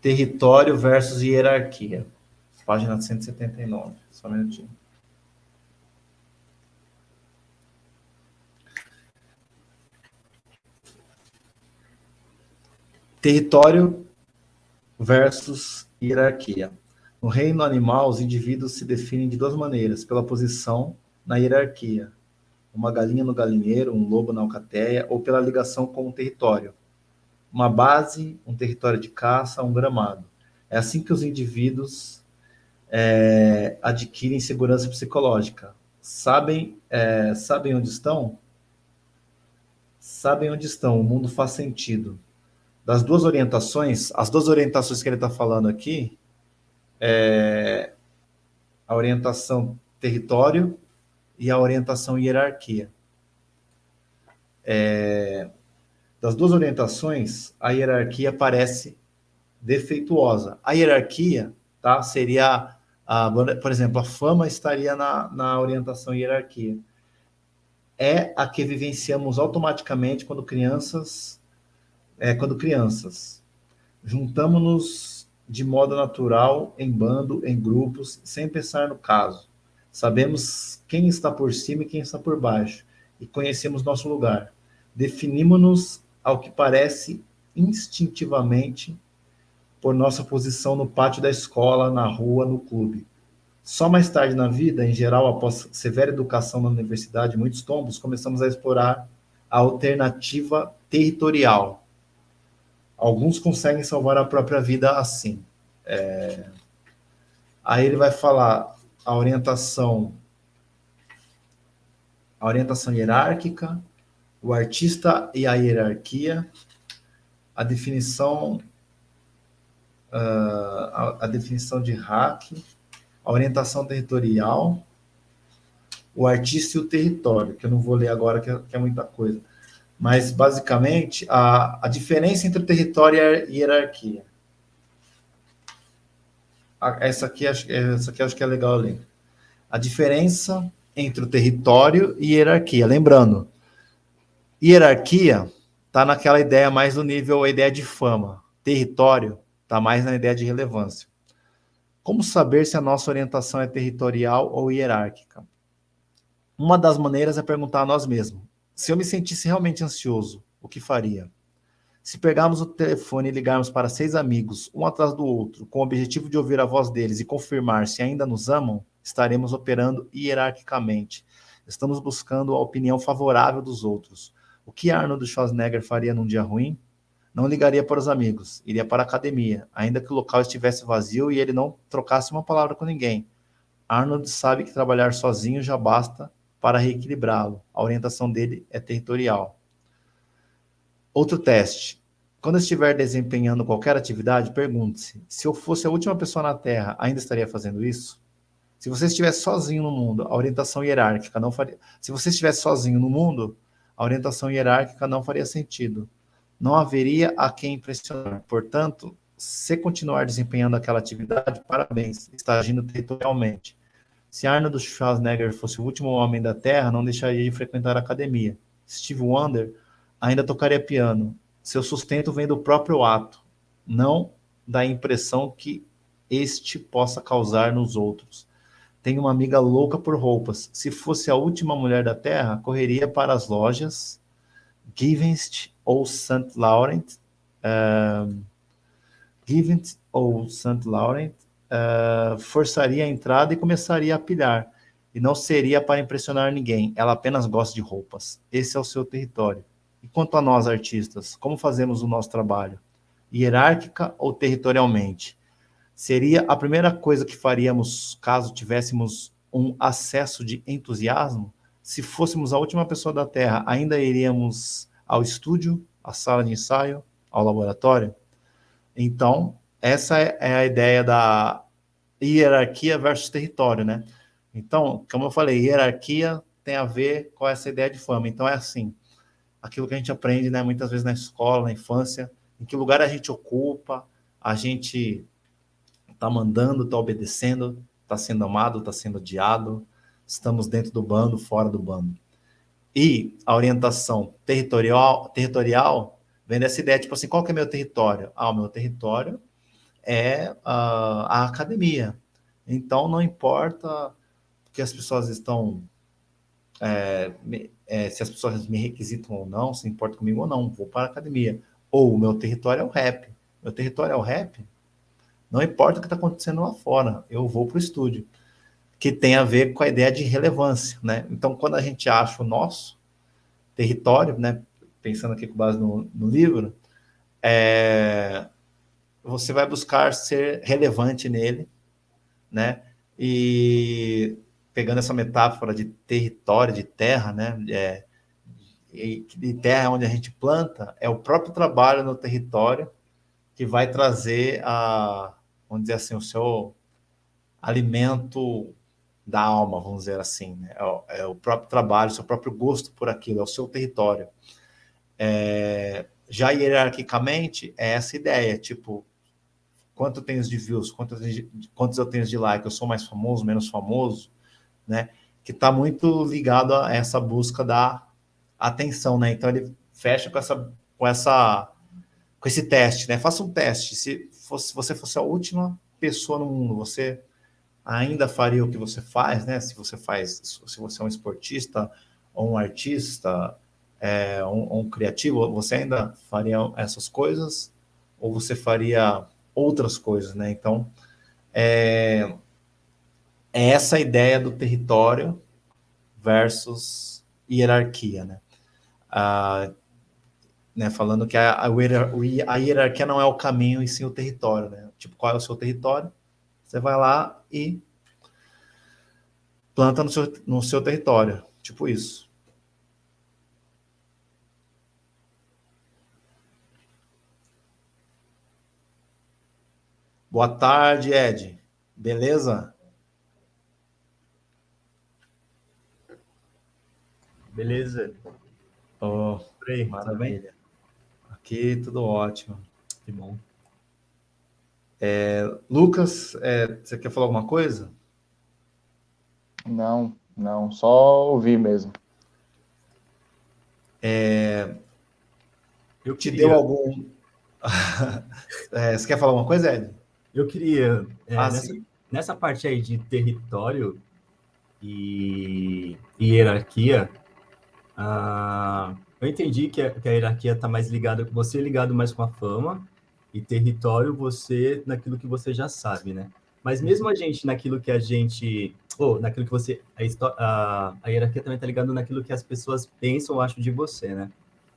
Território versus hierarquia. Página 179. Só um minutinho. Território versus hierarquia. No reino animal, os indivíduos se definem de duas maneiras, pela posição na hierarquia, uma galinha no galinheiro, um lobo na alcateia, ou pela ligação com o território, uma base, um território de caça, um gramado. É assim que os indivíduos é, adquirem segurança psicológica. Sabem, é, sabem onde estão? Sabem onde estão, o mundo faz sentido das duas orientações, as duas orientações que ele está falando aqui, é a orientação território e a orientação hierarquia. É, das duas orientações, a hierarquia parece defeituosa. A hierarquia tá, seria, a, por exemplo, a fama estaria na, na orientação hierarquia. É a que vivenciamos automaticamente quando crianças é, quando crianças. Juntamos-nos de modo natural, em bando, em grupos, sem pensar no caso. Sabemos quem está por cima e quem está por baixo, e conhecemos nosso lugar. Definimos-nos, ao que parece, instintivamente, por nossa posição no pátio da escola, na rua, no clube. Só mais tarde na vida, em geral, após severa educação na universidade, muitos tombos, começamos a explorar a alternativa territorial, Alguns conseguem salvar a própria vida assim. É... Aí ele vai falar a orientação, a orientação hierárquica, o artista e a hierarquia, a definição, uh, a, a, definição de hack, a orientação territorial, o artista e o território, que eu não vou ler agora, que é, que é muita coisa. Mas, basicamente, a, a diferença entre o território e a hierarquia. Essa aqui, essa aqui acho que é legal ler. A diferença entre o território e hierarquia. Lembrando, hierarquia está naquela ideia mais do nível, a ideia de fama. Território está mais na ideia de relevância. Como saber se a nossa orientação é territorial ou hierárquica? Uma das maneiras é perguntar a nós mesmos. Se eu me sentisse realmente ansioso, o que faria? Se pegarmos o telefone e ligarmos para seis amigos, um atrás do outro, com o objetivo de ouvir a voz deles e confirmar se ainda nos amam, estaremos operando hierarquicamente. Estamos buscando a opinião favorável dos outros. O que Arnold Schwarzenegger faria num dia ruim? Não ligaria para os amigos, iria para a academia, ainda que o local estivesse vazio e ele não trocasse uma palavra com ninguém. Arnold sabe que trabalhar sozinho já basta para reequilibrá-lo. A orientação dele é territorial. Outro teste. Quando estiver desempenhando qualquer atividade, pergunte-se: se eu fosse a última pessoa na Terra, ainda estaria fazendo isso? Se você estivesse sozinho no mundo, a orientação hierárquica não faria. Se você estivesse sozinho no mundo, a orientação hierárquica não faria sentido. Não haveria a quem impressionar. Portanto, se continuar desempenhando aquela atividade, parabéns, está agindo territorialmente. Se Arnold Schwarzenegger fosse o último homem da Terra, não deixaria de frequentar a academia. Steve Wonder ainda tocaria piano. Seu sustento vem do próprio ato, não da impressão que este possa causar nos outros. Tenho uma amiga louca por roupas. Se fosse a última mulher da Terra, correria para as lojas Givenchy ou St. Laurent, uh, Givenchy ou St. Laurent uh, forçaria a entrada e começaria a pilhar. E não seria para impressionar ninguém, ela apenas gosta de roupas. Esse é o seu território. E quanto a nós, artistas, como fazemos o nosso trabalho? Hierárquica ou territorialmente? Seria a primeira coisa que faríamos caso tivéssemos um acesso de entusiasmo? Se fôssemos a última pessoa da Terra, ainda iríamos ao estúdio, à sala de ensaio, ao laboratório? Então, essa é, a ideia da hierarquia versus território, né? Então, como eu falei, hierarquia tem a ver com essa ideia de fama. Então, é assim, aquilo que a gente aprende, né, muitas vezes na escola, na infância, em que lugar a gente ocupa, a gente está mandando, está obedecendo, está sendo amado, está sendo odiado, estamos dentro do bando, fora do bando. E a orientação territorial, territorial vem dessa ideia, tipo assim, qual que é meu território? Ah, o meu território é a, a academia. Então, não importa que as pessoas estão é, é, se as pessoas me requisitam ou não, se importa comigo ou não, vou para a academia. Ou o meu território é o rap. Meu território é o rap, não importa o que está acontecendo lá fora, eu vou para o estúdio. Que tem a ver com a ideia de relevância, né? Então, quando a gente acha o nosso território, né? Pensando aqui com base no, no livro, é, você vai buscar ser relevante nele, né? E pegando essa metáfora de território, de terra, né? É, de terra onde a gente planta, é o próprio trabalho no território que vai trazer a, vamos dizer assim, o seu alimento da alma, vamos dizer assim, né? é, o, é, o, próprio trabalho, o seu próprio gosto por aquilo, é o seu território. É, já hierarquicamente, é essa ideia, tipo, quanto eu tenho de views, quantos, quantos eu tenho de like, eu sou mais famoso, menos famoso, né? Que está muito ligado a essa busca da atenção, né? Então ele fecha com essa, com essa, com esse teste, né? Faça um teste. Se fosse, você fosse a última pessoa no mundo, você ainda faria o que você faz, né? Se você faz, se você é um esportista ou um artista, é, um, um criativo, você ainda faria essas coisas ou você faria outras coisas, né? Então, é, é essa ideia do território versus hierarquia, né? Ah, né falando que a, a, hierarquia não é o caminho e sim o território, né? Tipo, qual é o seu território? Você vai lá e planta no seu, no seu território, tipo isso. Boa tarde, Ed. Beleza? Beleza. Oh, maravilha. Aqui tudo ótimo. Que bom. É, Lucas, é, você quer falar alguma coisa? Não, não, só ouvir mesmo. É, eu te queria... deu algum. é, você quer falar alguma coisa, Ed? Eu queria. É, ah, nessa, nessa, parte aí de território e, e hierarquia, ah, eu entendi que a, que a hierarquia está mais ligada, você ligado mais com a fama, e território você naquilo que você já sabe, né? Mas mesmo a gente naquilo que a gente, ou naquilo que você, a, a, a hierarquia também está ligada naquilo que as pessoas pensam ou acham de você, né?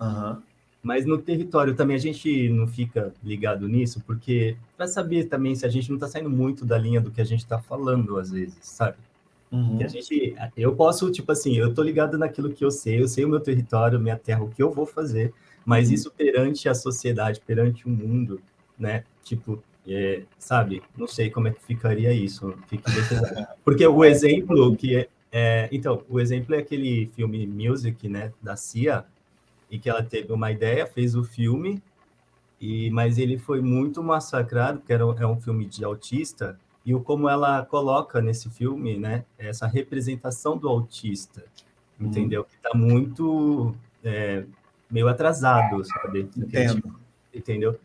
Uhum. Mas no território também a gente não fica ligado nisso, porque para saber também se a gente não está saindo muito da linha do que a gente está falando às vezes, sabe? Uhum. a gente, eu posso, tipo assim, eu tô ligado naquilo que eu sei, eu sei o meu território, minha terra, o que eu vou fazer, mas uhum. isso perante a sociedade, perante o mundo, né? Tipo, é, sabe? Não sei como é que ficaria isso. Porque o exemplo que é, é, então, o exemplo é aquele filme Music, né, da Cia, e que ela teve uma ideia, fez o filme, e mas ele foi muito massacrado, porque era, é um filme de autista, e o como ela coloca nesse filme, né, essa representação do autista, uhum. entendeu? Que está muito é, meio atrasado, sabe? Entendo. Entendeu?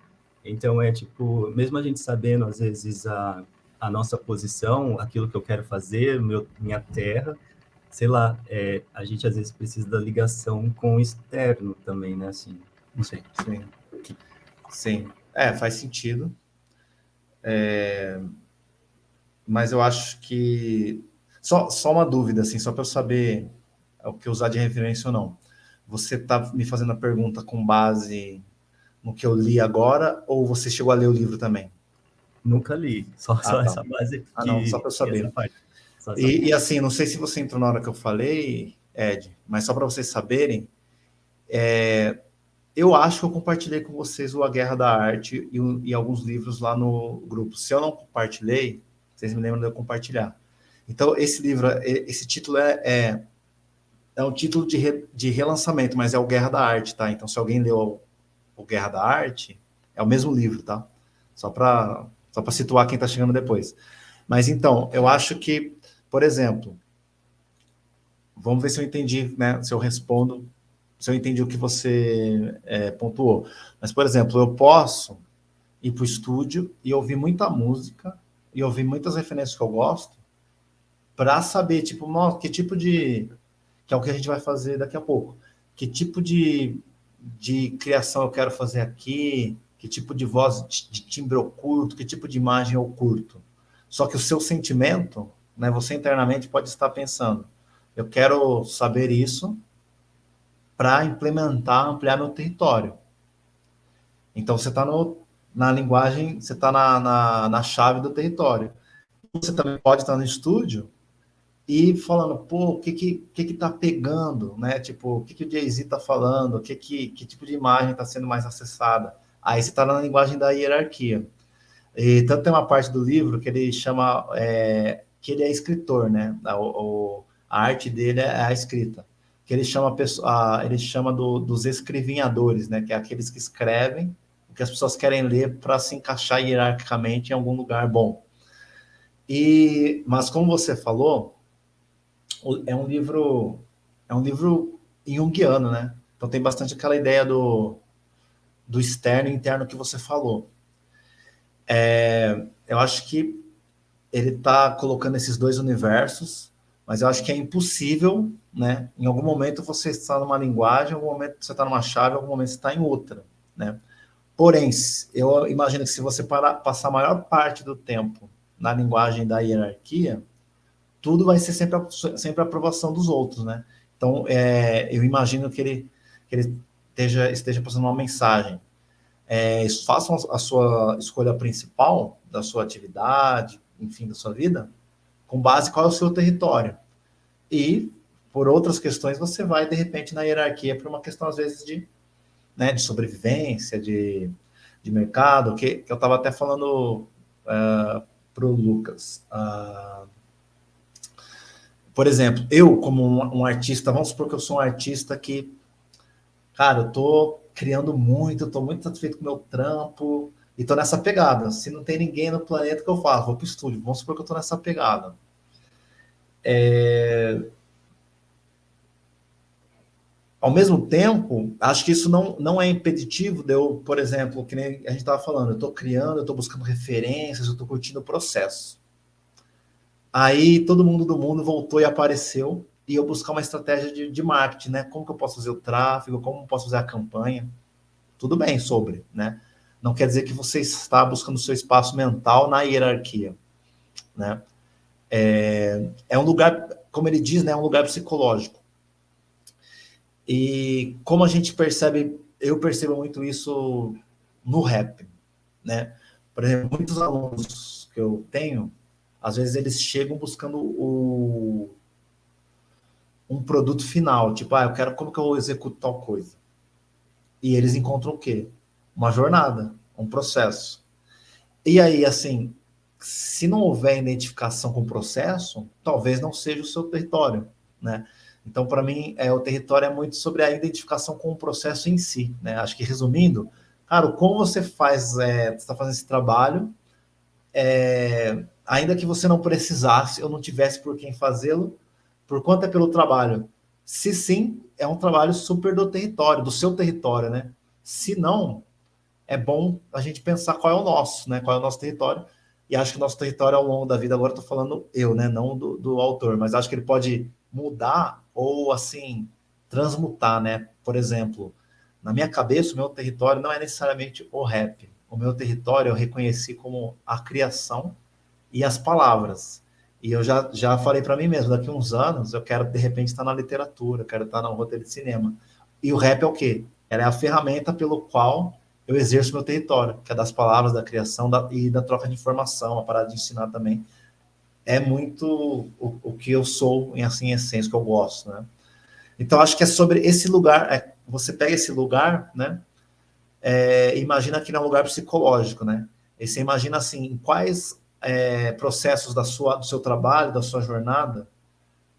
Então é tipo, mesmo a gente sabendo às vezes a, a nossa posição, aquilo que eu quero fazer, meu, minha terra, sei lá, é, a gente às vezes precisa da ligação com o externo também, né? Assim, não sei. Sim. Sim. É, faz sentido. É, mas eu acho que... Só, só uma dúvida, assim, só para eu saber o que usar de referência ou não. Você está me fazendo a pergunta com base no que eu li agora, ou você chegou a ler o livro também? Nunca li, só, ah, só tá. essa base aqui. Ah, não, só para eu saber. E, e, assim, não sei se você entrou na hora que eu falei, Ed, mas só para vocês saberem, é, eu acho que eu compartilhei com vocês o A Guerra da Arte e, e alguns livros lá no grupo. Se eu não compartilhei, vocês me lembram de eu compartilhar. Então, esse livro, é, esse título é, é, é um título de, re, de relançamento, mas é o Guerra da Arte, tá? Então, se alguém leu o, Guerra da Arte, é o mesmo livro, tá? Só para só situar quem está chegando depois. Mas, então, eu acho que, por exemplo, vamos ver se eu entendi, né? Se eu respondo, se eu entendi o que você é, pontuou. Mas, por exemplo, eu posso ir para o estúdio e ouvir muita música e ouvir muitas referências que eu gosto para saber, tipo, que tipo de... que é o que a gente vai fazer daqui a pouco. Que tipo de, de criação eu quero fazer aqui, que tipo de voz, de timbre eu curto, que tipo de imagem eu curto. Só que o seu sentimento, né, você internamente pode estar pensando, eu quero saber isso para implementar, ampliar meu território. Então, você está na linguagem, você está na, na, na, chave do território. Você também pode estar no estúdio e falando, pô, o que que, que, que tá pegando, né? Tipo, o que, que o Jay-Z tá falando, o que, que, que tipo de imagem está sendo mais acessada. Aí você está na linguagem da hierarquia. E tanto tem uma parte do livro que ele chama, é, que ele é escritor, né? O, a arte dele é a escrita. Que ele chama, a, ele chama do, dos escrevinhadores, né? Que é aqueles que escrevem o que as pessoas querem ler para se encaixar hierarquicamente em algum lugar bom. E, mas como você falou, é um livro é um livro junguiano, né? Então tem bastante aquela ideia do, do externo e interno que você falou. É, eu acho que ele está colocando esses dois universos, mas eu acho que é impossível, né? Em algum momento você está numa linguagem, em algum momento você está numa chave, em algum momento você está em outra, né? Porém, eu imagino que se você passar a maior parte do tempo na linguagem da hierarquia, tudo vai ser sempre a, sempre a aprovação dos outros, né? Então, é, eu imagino que ele, que ele esteja, esteja passando uma mensagem. É, façam a sua escolha principal da sua atividade, enfim, da sua vida, com base qual é o seu território. E, por outras questões, você vai, de repente, na hierarquia, por uma questão, às vezes, de né, de sobrevivência, de, de mercado, que, que eu estava até falando uh, é, para o Lucas. Uh, por exemplo, eu como um, um, artista, vamos supor que eu sou um artista que, cara, eu tô criando muito, tô muito satisfeito com o meu trampo, e tô nessa pegada. Se não tem ninguém no planeta que eu falo, vou pro estúdio, vamos supor que eu tô nessa pegada. É, ao mesmo tempo, acho que isso não, não é impeditivo de eu, por exemplo, que nem a gente estava falando, eu estou criando, eu estou buscando referências, eu estou curtindo o processo. Aí todo mundo do mundo voltou e apareceu, e eu buscar uma estratégia de, de marketing, né? Como que eu posso fazer o tráfego, como posso fazer a campanha. Tudo bem sobre, né? Não quer dizer que você está buscando o seu espaço mental na hierarquia, né? É, é um lugar, como ele diz, né? É um lugar psicológico. E como a gente percebe, eu percebo muito isso no rap, né? Por exemplo, muitos alunos que eu tenho, às vezes eles chegam buscando o, um produto final, tipo, ah, eu quero como que eu executo tal coisa. E eles encontram o quê? Uma jornada, um processo. E aí, assim, se não houver identificação com o processo, talvez não seja o seu território, né? Então, para mim, é, o território é muito sobre a identificação com o processo em si. Né? Acho que, resumindo, cara, como você faz, é, está fazendo esse trabalho, é, ainda que você não precisasse ou não tivesse por quem fazê-lo, por quanto é pelo trabalho? Se sim, é um trabalho super do território, do seu território, né? Se não, é bom a gente pensar qual é o nosso, né? Qual é o nosso território. E acho que o nosso território ao longo da vida, agora estou falando eu, né? Não do, do autor, mas acho que ele pode mudar ou, assim, transmutar, né? Por exemplo, na minha cabeça, o meu território não é necessariamente o rap. O meu território eu reconheci como a criação e as palavras. E eu já, já falei para mim mesmo, daqui uns anos eu quero, de repente, estar na literatura, quero estar no roteiro de cinema. E o rap é o quê? Ela é a ferramenta pelo qual eu exerço meu território, que é das palavras, da criação da, e da troca de informação, a parada de ensinar também é muito o, o que eu sou, em assim, essência, que eu gosto, né? Então, acho que é sobre esse lugar, é, você pega esse lugar, né? É, imagina que é um lugar psicológico, né? E você imagina, assim, em quais é, processos da sua, do seu trabalho, da sua jornada,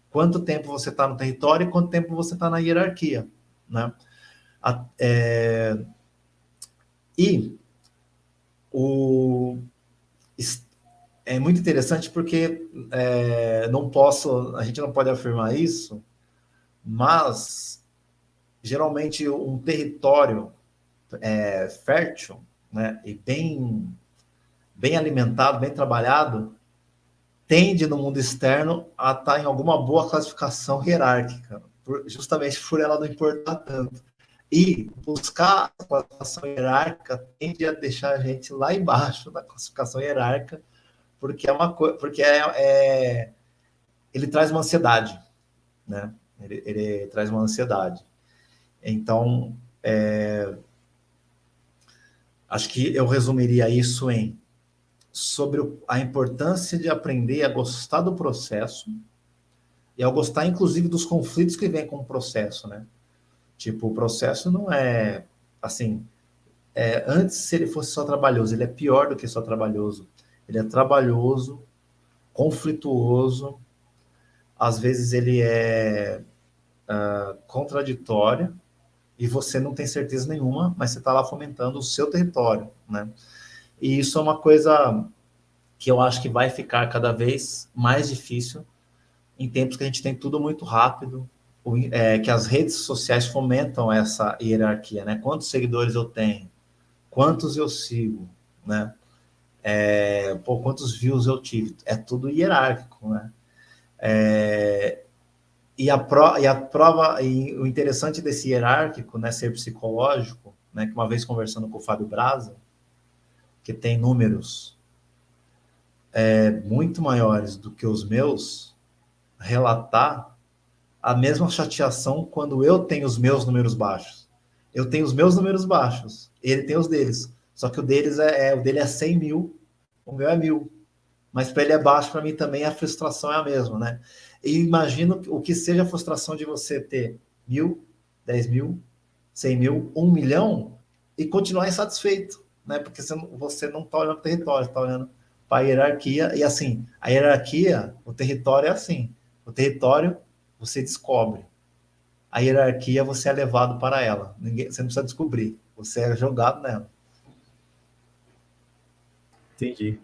quanto tempo você está no território e quanto tempo você está na hierarquia, né? A, é, e o, é muito interessante porque é, não posso, a gente não pode afirmar isso, mas geralmente um território é, fértil, né, e bem, bem alimentado, bem trabalhado, tende no mundo externo a estar em alguma boa classificação hierárquica, justamente por ela não importar tanto. E buscar a classificação hierárquica tende a deixar a gente lá embaixo da classificação hierárquica, porque é uma coisa, porque é, é, ele traz uma ansiedade, né? Ele, ele traz uma ansiedade. Então, é, acho que eu resumiria isso em sobre a importância de aprender a gostar do processo e ao gostar, inclusive, dos conflitos que vêm com o processo, né? Tipo, o processo não é, assim, é, antes se ele fosse só trabalhoso, ele é pior do que só trabalhoso. Ele é trabalhoso, conflituoso, às vezes ele é uh, contraditório, e você não tem certeza nenhuma, mas você está lá fomentando o seu território, né? E isso é uma coisa que eu acho que vai ficar cada vez mais difícil em tempos que a gente tem tudo muito rápido, é, que as redes sociais fomentam essa hierarquia, né? Quantos seguidores eu tenho? Quantos eu sigo, né? É, pô, quantos views eu tive? É tudo hierárquico, né? É, e, a pro, e a prova, e o interessante desse hierárquico, né, ser psicológico, né, que uma vez conversando com o Fábio Braza, que tem números é, muito maiores do que os meus, relatar a mesma chateação quando eu tenho os meus números baixos. Eu tenho os meus números baixos, ele tem os deles. Só que o deles é, é o dele é 100 mil, o meu é mil. Mas para ele é baixo, para mim também a frustração é a mesma, né? E imagino o que seja a frustração de você ter mil, dez mil, cem mil, um milhão e continuar insatisfeito né? Porque você não está olhando para o território, está olhando para a hierarquia. E assim, a hierarquia, o território é assim. O território você descobre. A hierarquia você é levado para ela. Ninguém, você não precisa descobrir. Você é jogado nela. Entendi.